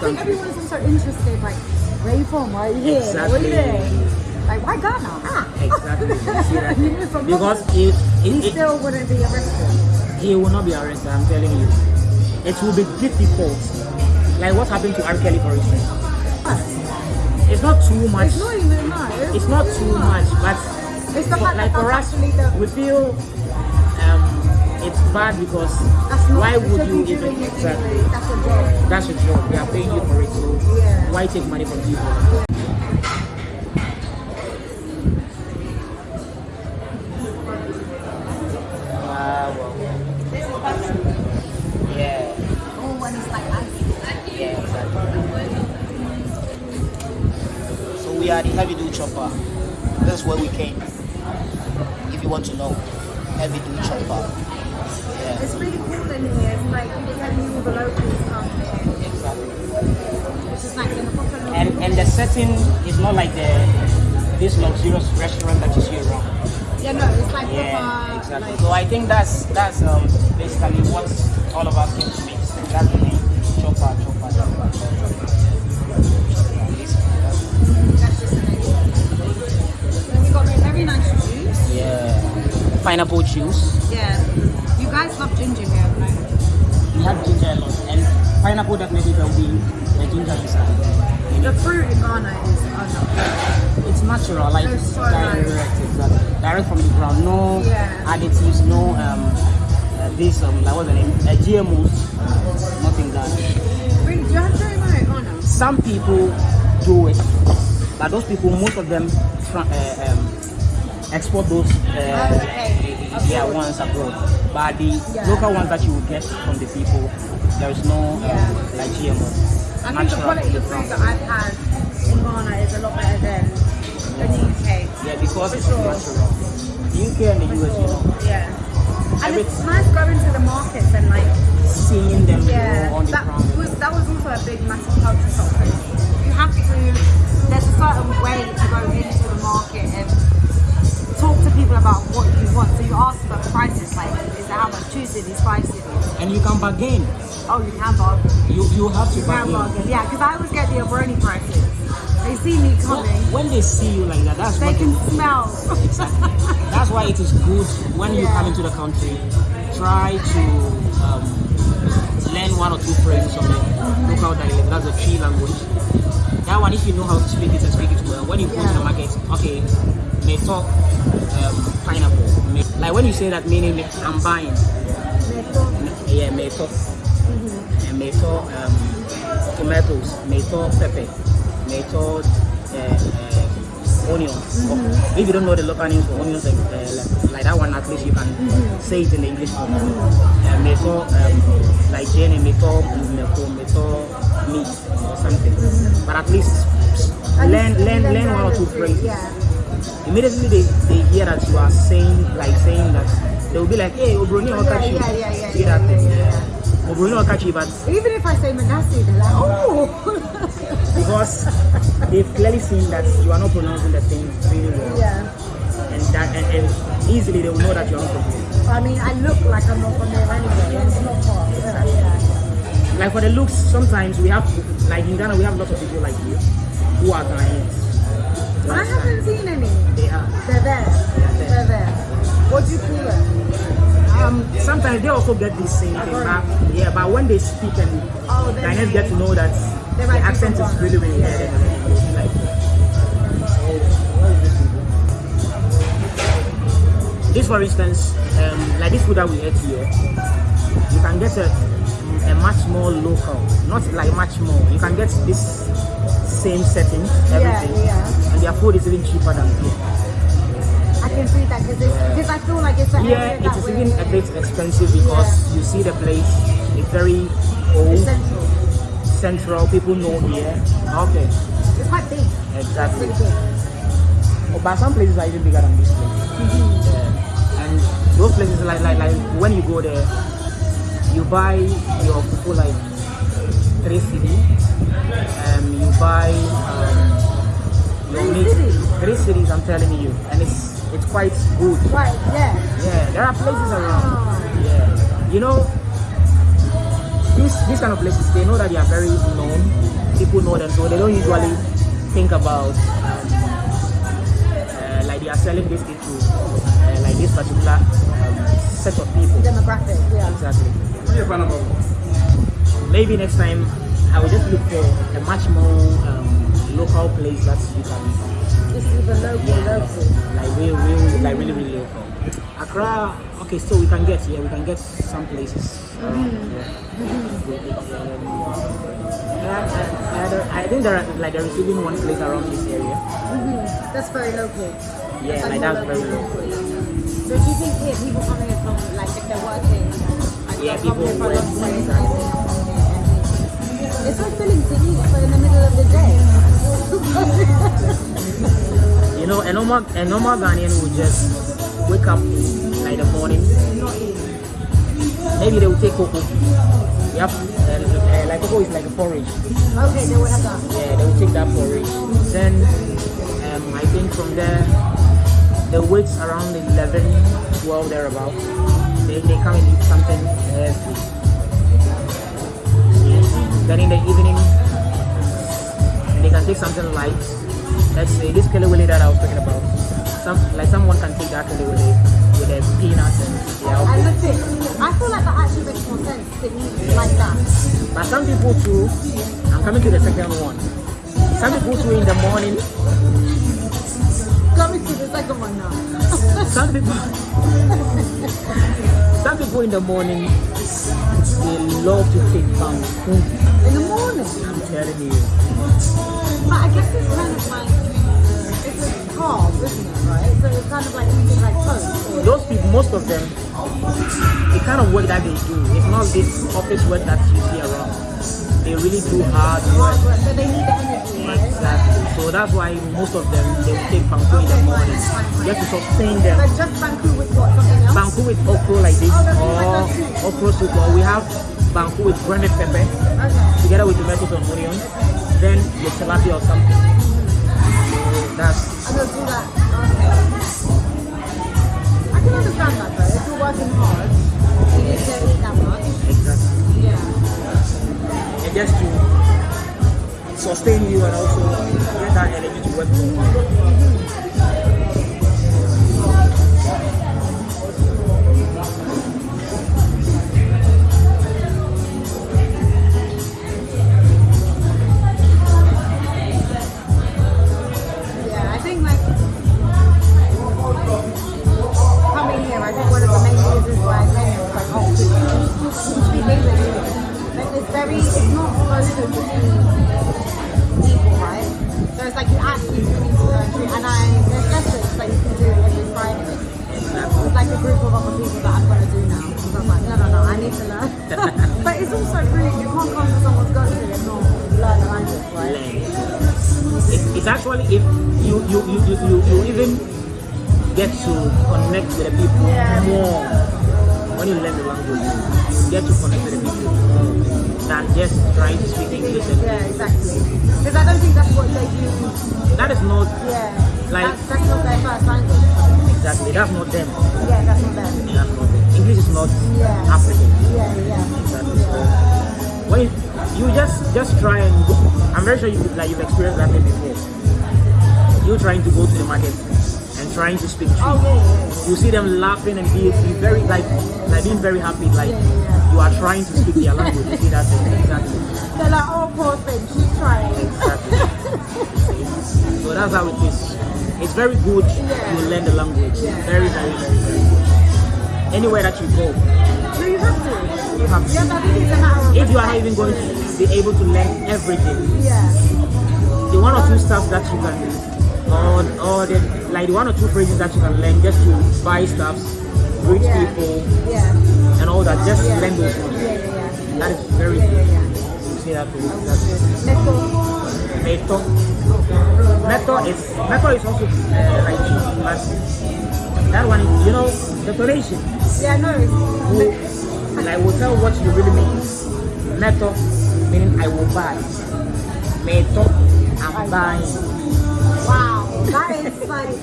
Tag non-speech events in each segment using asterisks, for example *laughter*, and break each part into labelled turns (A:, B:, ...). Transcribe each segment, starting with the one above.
A: I think
B: country.
A: everyone's also interested, like, where you from? You here? Like, what are you
B: Exactly.
A: doing? Like, why Ghana? *laughs* Ah.
B: Exactly. You see that?
A: You know, from
B: because
A: he
B: it, it,
A: still wouldn't be arrested.
B: he will not be arrested. I'm telling you, it will be difficult. Like what happened to R. Kelly, for instance. It's not too much.
A: It's not even that.
B: It's not too much, but
A: It's the fact
B: like
A: that
B: for us, we feel it's bad because why would you
A: be
B: even
A: doing it
B: exactly?
A: That's a job.
B: That's your job. They are paying you for it, so
A: Yeah.
B: why take money from people? Wow. Yeah.
A: Oh, when like ice.
B: Yeah, exactly.
C: So we are the heavy duty chopper. That's where we came. If you want to know, heavy duty chopper.
A: It's really cool in here. It's like you can all the locals come here.
C: exactly.
A: It's just like in the proper.
B: And and the setting is not like the this luxurious restaurant that you see around.
A: yeah, no, it's like
B: Yeah,
A: proper.
B: exactly.
A: Like,
B: So I think that's that's um basically what all of us came to meet. That's the name. Chopper, chopper, chopper, chopper.
A: that's just amazing. And we got very nice juice.
B: Yeah. Pineapple juice.
A: Yeah. Guys love ginger here, right?
B: We have ginger a lot, and pineapple definitely there will be the ginger inside.
A: The fruit in Ghana is unreal.
B: It's natural, like
A: It's so
B: direct,
A: nice.
B: exactly. direct from the ground. No
A: Yeah.
B: additives, no um, uh, this um, like what's the name? Uh, GMOs, nothing that.
A: Really, do you have to know Ghana?
B: Some people do it, but those people, most of them, uh, um, export those uh,
A: Okay.
B: yeah ones abroad. But the
A: Yeah.
B: local ones that you will get from the people, there is no um, like GMO.
A: I think the quality of food that I've had in Ghana is a lot better than the UK.
B: Yeah, because it's
A: For sure.
B: natural. UK and the US, you know,
A: Yeah. And
B: Every-
A: it's nice going to the markets and like,
B: seeing them
A: yeah,
B: on the
A: that
B: ground.
A: was that was also a big massive culture shock. You have to, there's a certain way to go into the market and talk to people about what you want. So you ask for prices, like, is it how much juice it is, spice it is?
B: And you can bargain.
A: Oh, you can bargain.
B: You you have to
A: You
B: bargain.
A: bargain. Yeah, because I always get the Obroni prices. They see me coming,
B: When they see you like that, that's
A: they can
B: they
A: smell.
B: Exactly. That's why it is good when you come into the country, try to um, learn one or two phrases of the local dialect. That's a Twi language. That one, if you know how to speak it and speak it well, when you go to the market, okay, may talk um, pineapple. Like when you say that meaning, I'm buying. Yeah, may talk. And may talk um, tomatoes, talk pepper, talk uh, uh, onions. If you don't know the local names for onions, like, uh, like, that one, at least you can say it in the English form. Uh, may um, like Jenny, talk may talk meat or something. But at least learn, learn, learn one or two phrases.
A: Yeah.
B: Immediately they, they hear that you are saying, like saying that, they will be like, hey, Obroni
A: Yeah,
B: Okachi.
A: yeah, yeah, yeah,
B: See
A: yeah,
B: that thing?
A: yeah, yeah.
B: Obroni Okachi, but
A: Even if I say Manasi, they're like, oh. *laughs*
B: because they've clearly seen that you are not pronouncing the thing really well.
A: yeah.
B: And that and, and easily they will know that you are not from here.
A: I mean, I look like I'm not from there anyway. It's not far. Yeah. yeah.
B: Like for the looks, sometimes we have like in Ghana we have lots of people like you who are Ghanaians. They also get the same thing, but yeah, but when they speak and
A: Oh, then
B: Ghanaians get to know that
A: They
B: the accent is really really
A: Yeah,
B: good.
A: yeah.
B: and they'll be like, "Oh, what is this for instance, um, like this food that we ate here, you can get a, a much more local, not like much more. You can get this same setting, everything,
A: yeah.
B: and their food is even cheaper than here.
A: I can see that because I feel like it's
B: Yeah,
A: area
B: it
A: that
B: is even a bit expensive because you see the place, it's very old,
A: central.
B: central. People know here. Okay,
A: It's quite big.
B: exactly.
A: It's big.
B: Oh, but some places are even bigger than this place. Yeah. And those places, like, like, like when you go there, you buy your fufu like three cedi. Um, you buy um, your
A: Three
B: three cedis. I'm telling you, and it's it's quite good.
A: Right, yeah.
B: Yeah, there are places around.
A: Ah.
B: Yeah, you know, two this this kind of places, they know that they are very known. People know them, so they don't usually think about um, uh, like they are selling this to uh, like this particular um, set of people.
A: Demographic, yeah.
B: Exactly.
D: What are you fan about?
B: Maybe next time I will just look for a much more um, local place that you can
A: This is the local, local.
B: like real, real, like really, really local. Accra, okay, so we can get yeah, we can get some places. around, yeah. With it, um, I, I, I, don't- I think there are like there is even one place around this area.
A: That's very local.
B: Yeah, like that's very
A: local. So do you think here people coming here from like if they're working, like
B: Yeah, people
A: here for a
B: work, know, a normal a normal Ghanaian would just wake up like the morning. Maybe they will take koko. Yep, and, uh, like koko is like a porridge.
A: Okay, they would have that.
B: Yeah, they will take that porridge. Then um, I think from there, the weights around 11, 12 thereabout. They, they come and eat something heavy. Then in the evening, they can take something light. Let's say this kelewele that I was talking about. Some like someone can take that kelewele with their peanuts and yeah.
A: And that's it. I feel like that actually makes more sense to eat like that.
B: But some people too, I'm coming to the second one. Some people too in the morning
A: Coming to the second one now.
B: some people *laughs* some people in the morning they love to take pound mm.
A: In the morning.
B: i'm telling you
A: But I guess it's kind of like it's a carb, isn't it? Right? So it's kind of like eating like toast.
B: Those people most of them the kind of work that they do it's not this office work that you see around they really do hard work
A: so they need the energy,
B: exactly so that's why most of them they will take banku in the morning just to sustain them
A: But just banku with what? Something else?
B: banku with okro like this
A: Oh,
B: or
A: oh, that
B: okro soup or we have banku with grounded pepper
A: Okay.
B: together with tomatoes and onions, then the tilapia or something. So that's
A: I'm gonna do that. Okay. I can understand that though. If you're working hard, you need to eat that much.
B: Just to sustain you and also get that energy to work for.
A: Yeah,
B: just try and go, I'm very sure you like you've experienced that thing before. You trying to go to the market and trying to speak
A: Oh,
B: Twi.
A: yeah, yeah.
B: You see them laughing and be, be very like like being very happy like you are trying to speak their language. You see that thing exactly.
A: They're like, oh, poor thing, she's trying.
B: Exactly. So that's how it is. It's very good
A: Yeah.
B: you learn the language.
A: Yeah.
B: Very, very, very, very good. Anywhere that you go,
A: So you have to.
B: you have to.
A: Yeah, I think it's a
B: if you are even going to be able to learn everything,
A: Yeah.
B: the one or two stuff that you can, or, or the, like the one or two phrases that you can learn just to buy stuff, greet
A: Yeah.
B: people,
A: Yeah.
B: and all that, just
A: Yeah.
B: learn those ones.
A: Yeah, yeah, yeah.
B: That is very
A: Yeah,
B: good.
A: yeah,
B: see that too. That's
A: Let's go.
B: Meto. Meto is Meto is also uh, like cheap, but that one, is, you know, the donation
A: Yeah, no.
B: will, like, will tell what you really mean. Meto meaning I will buy. Meto, I'm buying.
A: Wow. That is like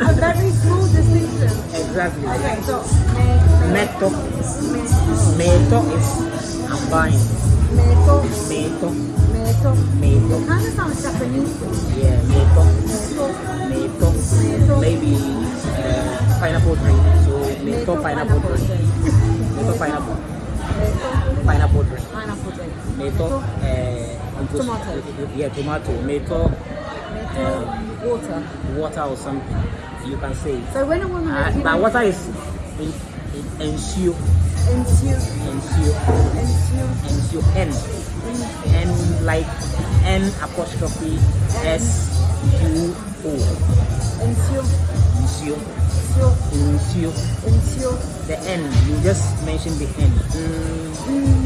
A: a very small distinction.
B: Exactly.
A: Okay, so me,
B: Meto. Meto is I'm buying.
A: meto,
B: Meto.
A: meto.
B: Meto.
A: It kind of sounds Japanese.
B: Yeah, meto.
A: Meto,
B: Meto.
A: meto.
B: Maybe uh, pineapple drink. So meto pineapple drink. Meto pineapple. Pineapple drink.
A: pineapple drink.
B: Meto. Uh,
A: Tomato.
B: Yeah, tomato. Meto.
A: Meto, water.
B: Water or something. You can say.
A: So when a woman
B: Uh, but water is in, in, nsuo.
A: nsuo,
B: Nsuo.
A: nsuo,
B: Nsuo. N. N like N apostrophe S U O.
A: ensure,
B: Ensure.
A: Ensure,
B: Nsuo.
A: nsuo,
B: The N, you just mentioned the N.
A: Mm.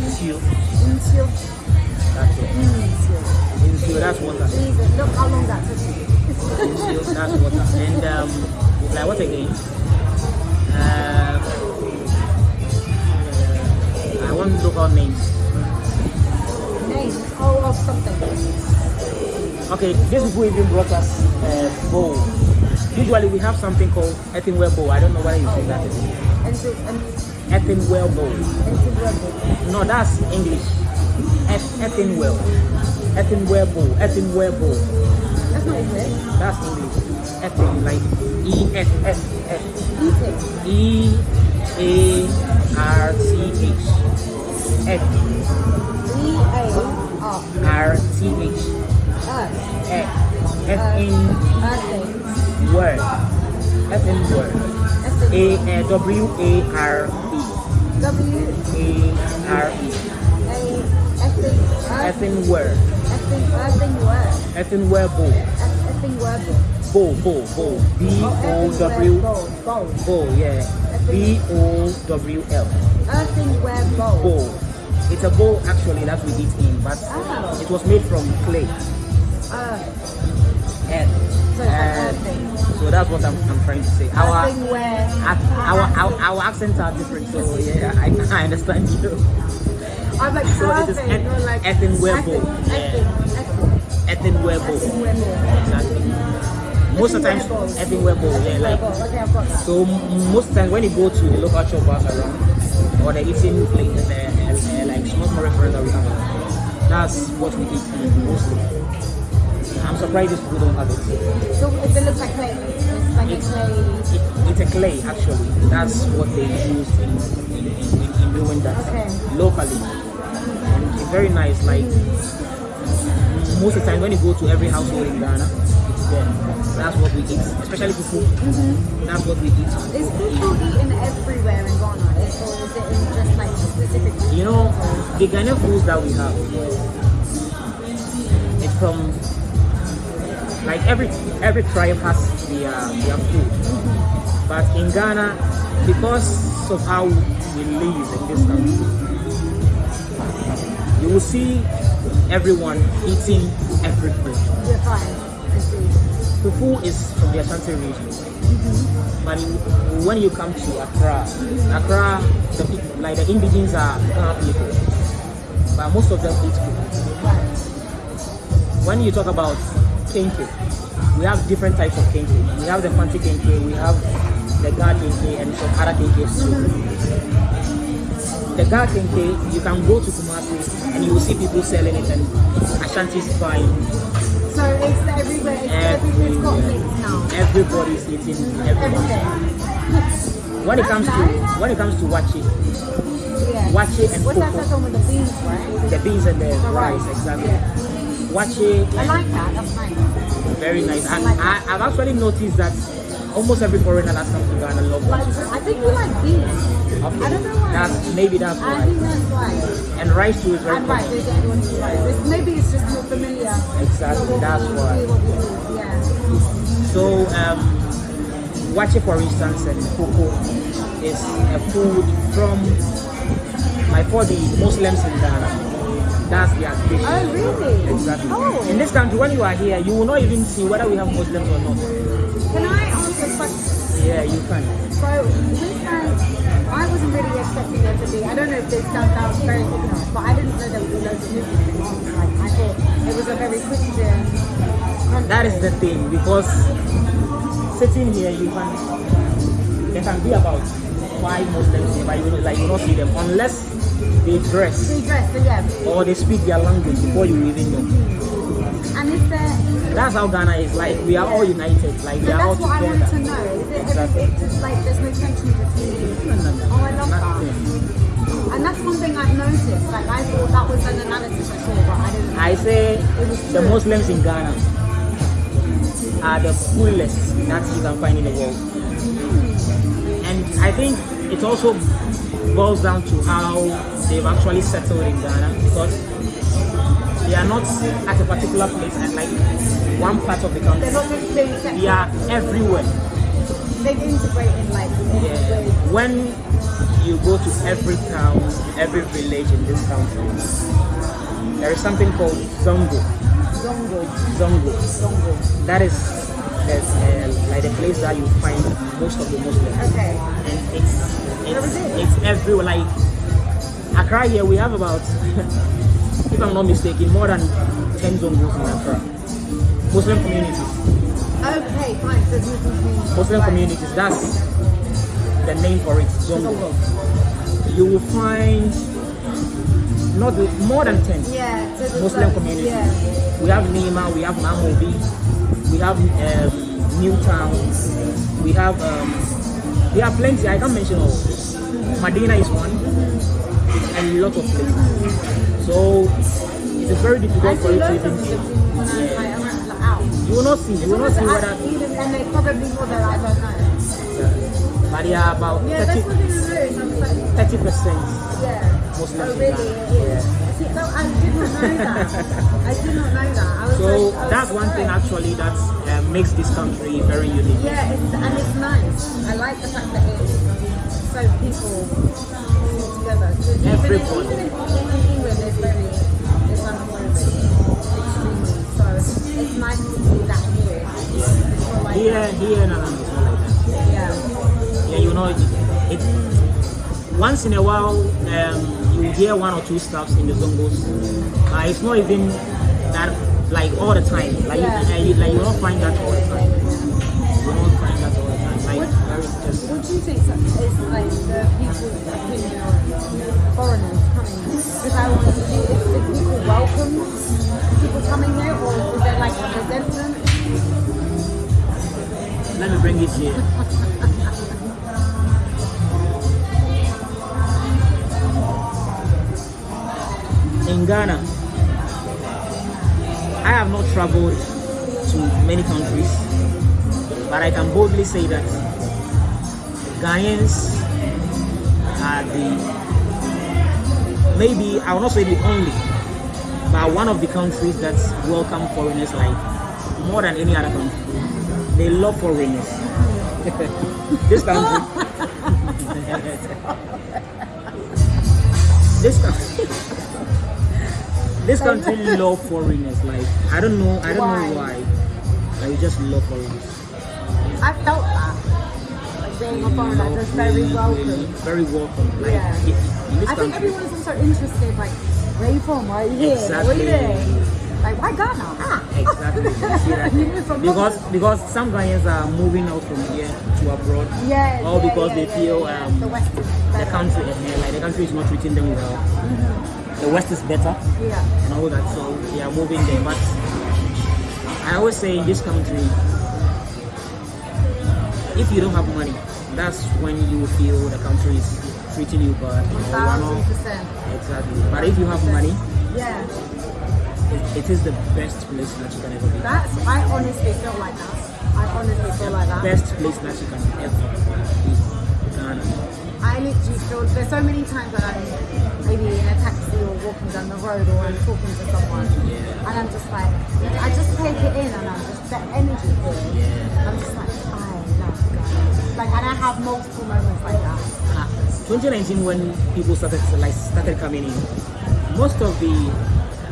B: Nsuo.
A: nsuo,
B: That's it.
A: nsuo.
B: Nsuo, that's water.
A: Jesus, look how long that took me.
B: Nsuo, that's water. And um, like what again? Uh, I want local names.
A: Name, oh, of something.
B: Okay, these people even brought us uh, bowl. Usually we have something called bowl. I don't know whether you say that.
A: Nsuo, and
B: Earthenware bowl.
A: nsuo,
B: No, that's English. Earthenware. Earthenware bowl.
A: That's not English.
B: That's English. Earthen, like E S S S. E A R T H. Earth.
A: E A R.
B: T H.
A: Earth.
B: Earth. Earthen
A: Earthing.
B: Word. Earthen word. A uh, W A R E.
A: W
B: A R E.
A: A Earthing.
B: Earthen word.
A: Earthing word.
B: Earthenware bowl.
A: Earthing word.
B: Bowl. Bowl. B O W.
A: Bowl. Bowl.
B: Yeah. B O W L.
A: Earthing word bowl.
B: Bowl. It's a bowl actually that we eat in, but
A: Oh.
B: it was made from clay.
A: Earth.
B: And,
A: So.
B: So that's what I'm, I'm trying to say. Our, our, our, our accents are different, so yeah, I, I understand you.
A: I'm like
B: So it is earth-
A: like
B: earthen ware bowl.
A: Earthing.
B: Yeah.
A: Earthing.
B: Earthenware bowl.
A: Earthing ware bowl.
B: Exactly. Most of the
A: bowl.
B: earthenware bowl. Yeah, like
A: Okay, I've got that.
B: So most times when you go to the local shop bars around or the eating place, the, uh, like small small restaurants that we have, that's what we eat mostly. I'm surprised people don't have it.
A: So it looks like clay. It's like a
B: It's,
A: clay.
B: it, it's a clay actually. That's what they use in, in, in, in doing that
A: Okay.
B: locally. And it's very nice. Like most of the time when you go to every household in Ghana, it's there. That's what we eat, especially fufu. Mm-hmm. That's what we eat.
A: Is fufu eaten everywhere in Ghana? Or is it in just like specific?
B: You know, the Ghanaian foods that we have, it's from like every every tribe has their their food, but in Ghana, because of how we live in this country, you will see everyone eating everything. Fufu is from the Ashanti region. But when you come to Accra, Accra, the, like the indigenes are Ghana people, but most of them eat.
A: Right.
B: When you talk about kenke, we have different types of kenke. We have the Fante kenke, we have the Ga kenke, and some other kenkes too. The Ga kenke, you can go to Kumasi and you will see people selling it, and Ashanti is buying.
A: So it's everywhere. It's got
B: Everywhere.
A: mix now.
B: Everybody's eating.
A: Everything.
B: When it comes to when it comes to waakye,
A: Yeah.
B: waakye and
A: What's that
B: fufu,
A: second with the beans, right?
B: the beans and the
A: The
B: rice, exactly.
A: Yeah.
B: Waakye,
A: I like that. That's nice.
B: very nice. And
A: like
B: I, I've actually noticed that almost every foreigner that's come to Ghana love
A: Like,
B: waakye.
A: I think we like beans.
B: Okay.
A: I don't know why.
B: That's maybe that's why.
A: I think that's why.
B: And rice too is very
A: I'm right.
B: common.
A: There's everyone who's right. It's, maybe it's just more familiar.
B: Exactly,
A: So
B: that's why.
A: do, what we do. Yeah.
B: So um, waakye, for instance, and koko is a food from for the Muslims in Ghana. That's their dish.
A: Oh really?
B: Exactly.
A: Oh.
B: In this country, when you are here, you will not even see whether we have Muslims or not.
A: Can I ask a question?
B: Yeah, you can.
A: So this time, um, I wasn't really expecting there to be. I don't know if this sounds sounds very ignorant, but I didn't know there would be loads of Muslims. Like I thought it was a very Christian.
B: That is the thing because sitting here, you can there can be about five Muslims here, but you like you don't see them unless they dress
A: They dress, so yeah.
B: or they speak their language before you even know.
A: And is there uh,
B: That's how Ghana is. Like we are all united. Like we are all
A: that's what I wanted to know. Is it,
B: Exactly.
A: is just like there's no tension between you?
B: No, no, no.
A: Oh, I love that. And that's one thing I've noticed. Like I thought that was an analysis I saw, but I didn't.
B: I say the. Muslims in Ghana are the coolest that you can find in the world. Hmm. And I think it also boils down to how they've actually settled in Ghana because they are not at a particular place at like one part of the country.
A: They're not.
B: They are everywhere.
A: They've integrated like in
B: Yeah. When you go to every town, every village in this country, there is something called Zongo.
A: Zongo,
B: Zongo.
A: zongo.
B: That is uh, like the place that you find most of the Muslims.
A: Okay.
B: And it's It's, it's everywhere. Like Accra here, we have about, *laughs* if I'm not mistaken, more than 10 Zongos in Accra. Muslim communities.
A: Okay, fine. So Muslim communities.
B: Muslim
A: Right.
B: communities, that's the name for it, Zongo. You will find not more than 10
A: Yeah. So
B: Muslim
A: like-
B: communities.
A: Yeah.
B: We have Nima, we have Mamobi, we have um, Newtown, we have, um, there are plenty, I can't mention all. Medina is one, and a lot of places. So it is very difficult for you to even,
A: Muslims when I like, I went like, out.
B: you will not see, you will not see whether,
A: then they probably more than I don't know.
B: but are about
A: Yeah,
B: 30,
A: what it is. I'm like,
B: 30%.
A: yeah.
B: Muslims
A: Oh, really? Is. I did not know that. I did not know that.
B: So
A: like,
B: that's one thing actually that uh, makes this country very unique.
A: Yeah, it's, and it's nice. I like the fact that it's so people all together. 'Cause even in-. Even in, England, there's very Islamophobic, extremely. So it's nice to see that here. Like
B: Here, here in Atlanta, it's not like that.
A: Yeah.
B: Yeah, you know, it, it once in a while um, you hear one or two stuffs in the zongos. Uh, it's not even that like all the time. Like
A: Yeah.
B: you, you, like you don't find that all the time. You don't find that all the time. Like
A: What-
B: very just
A: What do you think is like the people's opinion on foreigners coming? Because I want to see if, if people welcome people coming here, or is there like a resentment?
B: let me bring it here. *laughs* In Ghana, I have not traveled to many countries, but I can boldly say that Ghanaians are the maybe I will not say the only, but one of the countries that welcome foreigners like more than any other country. They love foreigners. *laughs* this country. *laughs* this country. This country *laughs* love foreigners. Like I don't know. I don't know
A: Why?
B: why. Like just love foreigners.
A: I felt that. Like being a foreigner,
B: Love,
A: just very
B: really,
A: welcome.
B: very welcome. Like
A: Yeah.
B: this
A: I think
B: country.
A: everyone's also interested, like, where are you from? Why are you here? What are you
B: Exactly.
A: doing? Like, why Ghana? Ah. *laughs*
B: Exactly. You see that? *laughs*
A: You moved from
B: because because some Ghanaians are moving out from here to abroad.
A: Yeah,
B: All
A: yeah,
B: because
A: yeah,
B: they
A: yeah,
B: feel um,
A: the West
B: the country eh, like the country is not treating them well. The West is better
A: Yeah.
B: and all that, so they are moving there. But I always say in this country, if you don't have money, that's when you feel the country is treating you bad. you are
A: Thousand
B: not-
A: percent.
B: Exactly. But if you have money,
A: Yeah.
B: it, it is the best place that you can ever be.
A: That's, I honestly feel like that. I honestly feel like that.
B: best place that you can ever be. Ghana.
A: I literally feel, there's so many times that I'm maybe in a taxi or walking down the road or I'm talking to someone and I'm just like, I just take it in and I'm just, the energy here. I'm just like, I love Ghana. Like, and I have multiple moments like that.
B: Ah, 2019 when people started like started coming in, most of the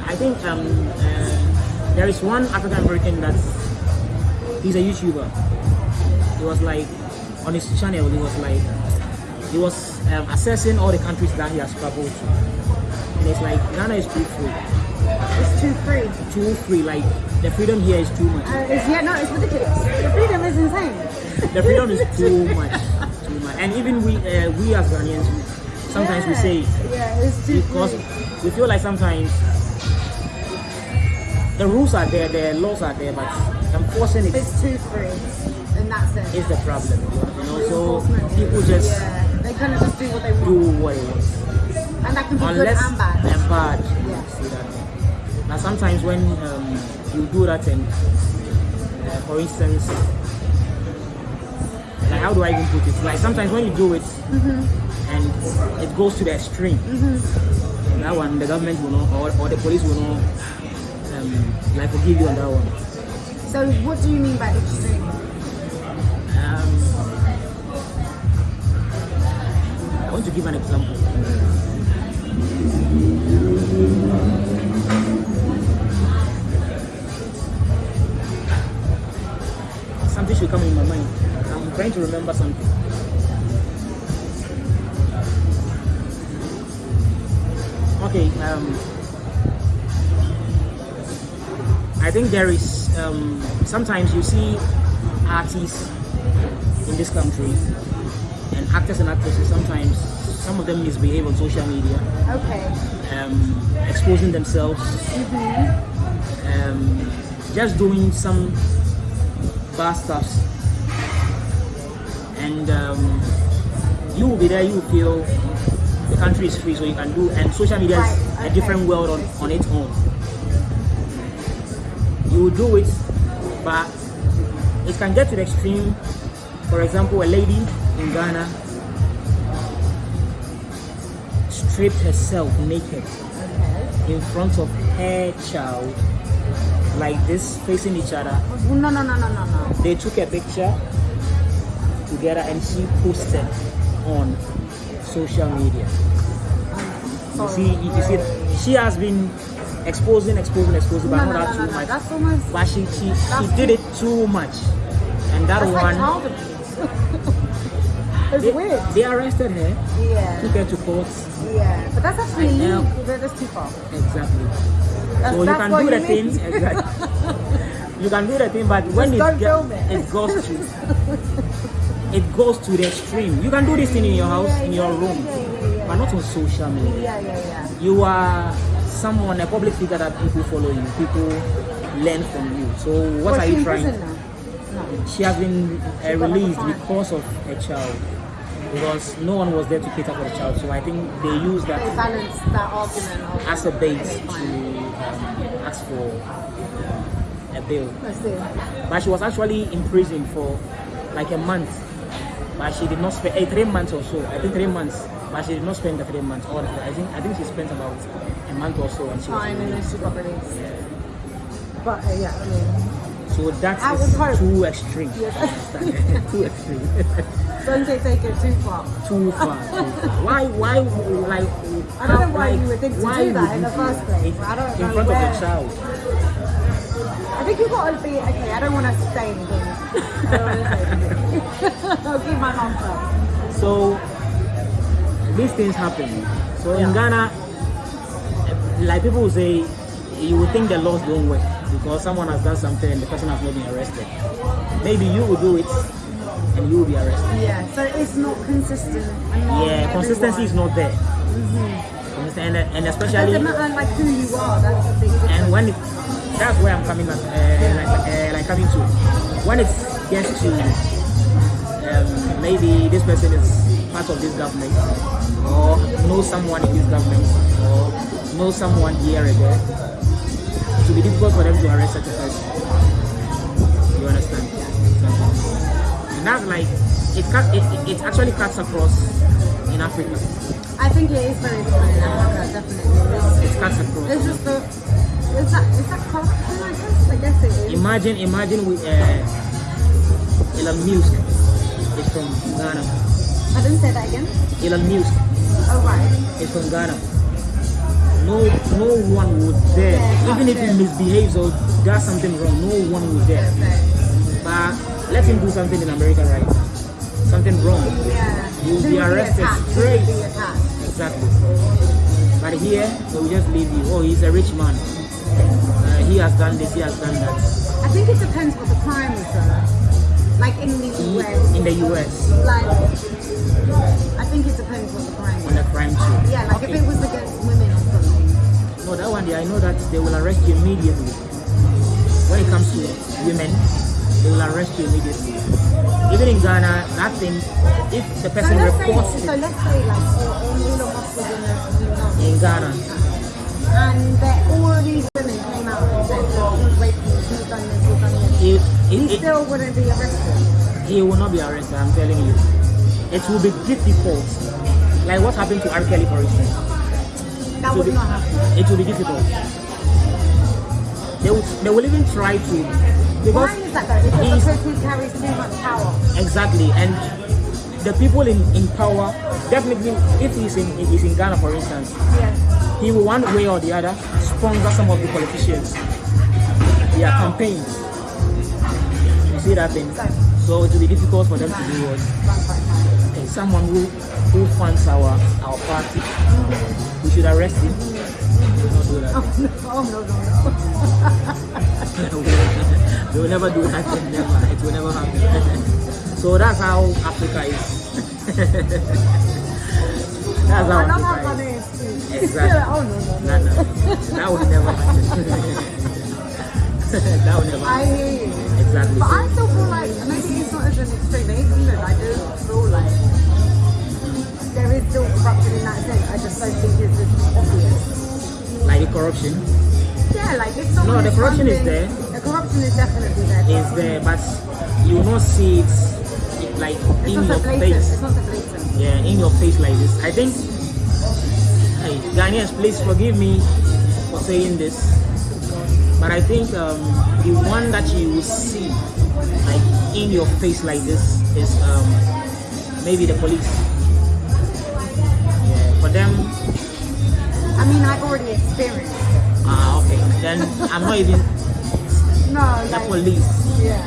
B: I think um, uh, there is one African American that's he's a YouTuber. He was like on his channel. He was like he was um, assessing all the countries that he has traveled to, and it's like Ghana is too free,
A: It's too free.
B: too free. Like the freedom here is too much.
A: Uh, it's, yeah, no, it's ridiculous. The freedom is insane.
B: The freedom is too much, too much. and even we uh, we as Ghanaians, sometimes we say
A: Yeah, it's too
B: because
A: free.
B: we feel like sometimes the rules are there, the laws are there, but enforcing it
A: It's too free and that's sense.
B: is the problem. You know, so people just
A: yeah, kind of just do what they want,
B: do what they want.
A: and that can be
B: unless
A: good and bad.
B: and bad.
A: Yeah.
B: Now sometimes when um, you do that and uh, for instance like how do I even put it? Like sometimes when you do it
A: Mm-hmm.
B: and it goes to the extreme that one the government will not or, or the police will not um, like forgive you on that one.
A: So, what do you mean by extreme?
B: Um, to give an example. Something should come in my mind. I'm trying to remember something. Okay, um, I think there is um, sometimes you see artists in this country and actors and actresses sometimes some of them misbehave on social media.
A: Okay.
B: um, exposing themselves. Um, just doing some bad stuffs and um, you will be there you will feel the country is free so you can do and social media is
A: Right,
B: a different world on, on its own. You will do it but it can get to the extreme. For example a lady in ghana stripped herself naked
A: Okay.
B: in front of her child like this facing each other
A: no, no, no, no, no, no.
B: they took a picture together and she posted on social media you see you, you see she has been exposing exposing exposing but
A: No, no,
B: not
A: no,
B: that
A: no,
B: too
A: no.
B: much
A: That's almost.
B: but she she, she did it too much and that
A: That's
B: one
A: abuse. It's
B: they,
A: weird.
B: they arrested her
A: Yeah.
B: took her to court
A: Yeah. But that's actually
B: I know.
A: illegal. That- That's too far.
B: exactly
A: That's,
B: so you can do
A: you
B: the
A: mean.
B: thing exactly. *laughs* you can do the thing but when
A: Just
B: it,
A: it.
B: it goes to *laughs* it goes to the extreme you can do this thing in your house
A: Yeah,
B: in your
A: yeah,
B: room
A: yeah,
B: but not on social media
A: Yeah, yeah, yeah.
B: you are someone a public figure that people follow you people learn from you so what
A: Was
B: are you trying?
A: No.
B: she has been uh,
A: She got like a
B: released because of a child because no one was there to cater for the child. So i think they use
A: They
B: that
A: balanced that argument.
B: As a base to um, ask for a bail. But she was actually in prison for like a month. But she did not spend eh, three months or so. I think three months. But she did not spend the three months. All i think i think she spent about a month or so and she was
A: Fine, and then
B: released.
A: she got released. But uh, yeah, I mean,
B: so that
A: I
B: is too extreme.
A: Yes. *laughs*
B: too extreme *laughs*
A: don't take, take it too far.
B: too far, too far. Why, why, like,
A: I don't know why
B: like,
A: you would think to do that in the first place.
B: In,
A: I don't
B: in
A: know
B: front
A: where.
B: of a child.
A: I think you've got to be okay. I don't want to say anything. I don't want to say anything. *laughs* I'll keep my shut.
B: So, these things happen. So in Ghana, eh, like people will say, you would think the laws don't work because someone has done something and the person has not been arrested. Maybe you will do it and you will be arrested.
A: Yeah, so it's not consistent.
B: Yeah, consistency is not there. Understand? And, and
A: It
B: especially
A: doesn't matter like who you are. That's the big difference.
B: and when it, that's where I'm coming at, uh, like, uh, like coming to when it gets to um, maybe this person is part of this government or know someone in this government or know someone here and there it will be difficult for them to arrest such a person you understand and that's like it, cut, it, it, it actually cuts across in Africa
A: I think it is very different in Africa, definitely. It's,
B: it cuts across
A: it's just the is that is that corruption? I guess I guess it is.
B: Imagine, imagine with uh, Elon Musk is from Ghana.
A: I didn't say that again.
B: Elon Musk
A: Oh right.
B: is from Ghana. No, no one would dare,
A: Yeah,
B: even if he misbehaves or does something wrong, no one would dare. But let him do something in America, right? Something wrong,
A: yeah.
B: You'll be arrested. Straight. exactly. But here, they will just leave you. Oh, he's a rich man. Uh, he has done this, he has done that.
A: I think it depends what the crime is though. Like in the US.
B: in the US
A: Like, I think it depends what the crime. is.
B: on the crime too?
A: Yeah, like
B: Okay.
A: if it was against women or something.
B: No, that one, I know that they will arrest you immediately. When it comes to women, they will arrest you immediately. Even in Ghana, that thing, if the person
A: let's say,
B: reports
A: so let's say like Elon Musk was in the York
B: in Ghana,
A: and that all these women came out and said, he's raped me, he's done this, he's done this.
B: he,
A: He
B: he, he,
A: still wouldn't be arrested.
B: he will not be arrested, I'm telling you. It will be difficult. Like what happened to R. Kelly, for instance.
A: That would
B: be,
A: not happen.
B: it will be difficult. They will, they will even try to,
A: Why
B: because
A: is that though? Because the person carries too much power.
B: Exactly, and the people in, in power definitely, if he's in he's in Ghana, for instance,
A: Yeah.
B: he will one way or the other sponsor some of the politicians, their campaigns. You see that thing? So it will be difficult for them to do what okay, someone who who funds our our party. We should arrest him. Not do that.
A: Oh no, no, no. *laughs*
B: we will never do that. Never. It will never happen. *laughs* so that's how Africa is. *laughs* that's how
A: I love how
B: Africa
A: funny
B: is. Exactly.
A: oh no, no, no.
B: No, no. That would never happen. *laughs* that would never
A: I
B: happen.
A: hear you.
B: Exactly.
A: But
B: So,
A: I still feel like maybe it's not as an extreme. In England, I do feel like there is still corruption in that sense. I just don't think it's as obvious.
B: like the corruption
A: Yeah, like if someone
B: No, the corruption is
A: funding-
B: there.
A: The corruption is there.
B: Is there, but you not see it like
A: It's
B: in your face.
A: It's not so blatant.
B: yeah, in your face like this. I think, hey, Ghanaians, please forgive me for saying this, but I think um, the one that you will see like in your face like this is um, maybe the police. Yeah, for them,
A: I mean, I've already experienced
B: ah, okay. Then I'm not even
A: No,
B: the
A: like,
B: police.
A: yeah,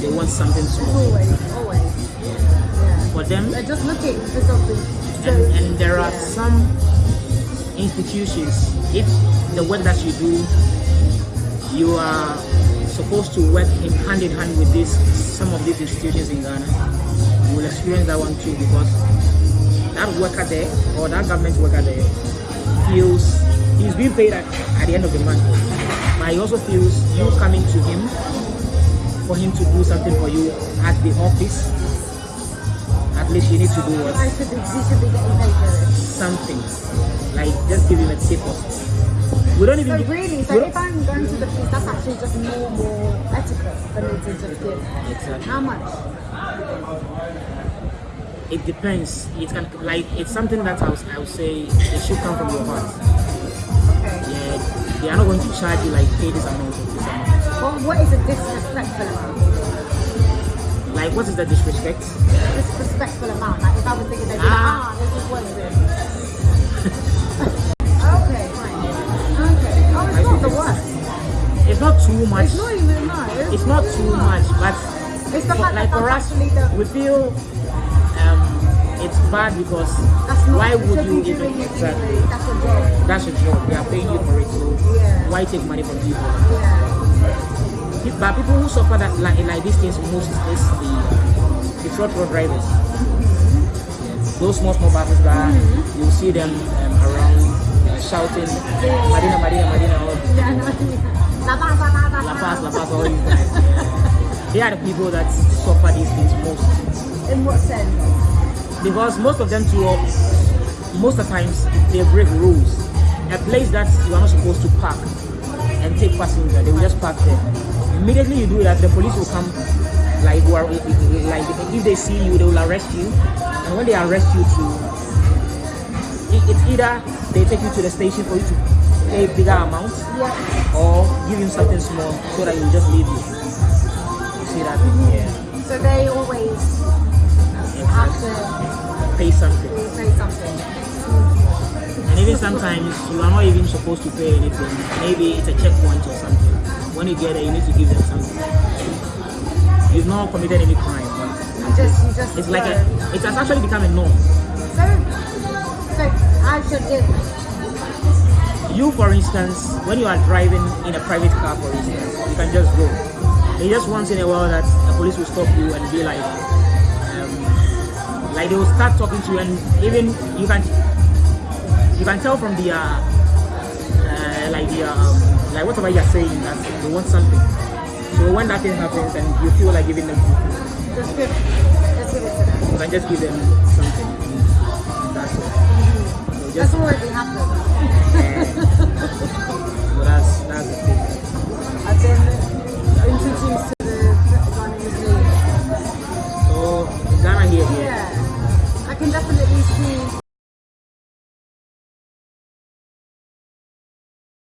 B: They want something small.
A: always, always. Yeah.
B: For them,
A: They're just looking for something. So,
B: and, and there are
A: yeah.
B: some institutions if the work that you do you are supposed to work in hand in hand with this some of these institutions in ghana you will experience that one too because that worker there or that government worker there feels he's being paid at, at the end of the month he also feels you coming to him for him to do something for you at the office at least you need to do what
A: I should be, you should be getting paid for it.
B: something like just give him a tip or we don't even
A: So really, so if I'm going to the police, that's actually just more, more etiquette for me to just give.
B: Exactly.
A: How much?
B: it depends it can like it's something that I would, I would say it should come from your heart they are not going to charge you like pay this amount or this amount
A: Well, what is a disrespectful amount?
B: like what is the disrespect
A: Disrespectful amount. Like if I was thinking, they'd be like,
B: Ah.
A: ah, this is what it is. okay, fine. Okay. Oh, it's not the worst.
B: it's not too much
A: It's not even no.
B: it's not too much but
A: It's the
B: for- like
A: that
B: for us
A: the.
B: we feel um it's bad because. Why would you even
A: it
B: exactly.
A: That's your job.
B: that's your job they are paying you for it so why take money from people But people who suffer that like, like these things most is the the trotro drivers. Those small small buses that
A: Mm-hmm.
B: you see them um, around uh, shouting Marina Marina Marina all
A: Yeah. No. Lapaz, La Paz,
B: Lapaz La Paz all these guys. They are the people that suffer these things most
A: In what sense?
B: because most of them too most of the times they break rules. A place that you are not supposed to park and take passenger, they will just park there. Immediately you do that, the police will come like are like if they see you, they will arrest you. And when they arrest you it- it's either they take you to the station for you to pay bigger amount
A: Yeah.
B: or give you something small so that you just leave you. You see that? Yeah.
A: So they always have to
B: Pay something.
A: say something.
B: And even sometimes you are not even supposed to pay anything. Maybe it's a checkpoint or something. When you get there, you need to give them something. You've not committed any crime,
A: You just, you just.
B: it's like a, it has actually become a norm.
A: So, so I should give.
B: You, for instance, when you are driving in a private car, for instance, you can just go. It's just once in a while that the police will stop you and be like, um, like they will start talking to you, and even you can you can tell from the uh, uh, like the um, like whatever you're saying that they want something. So when that thing happens and you feel like giving them food,
A: just give, just give it to them.
B: You can just give them something. That's it. That's already happened. Yeah. *laughs* so
A: that's
B: that's
A: the thing.
B: And then introduce.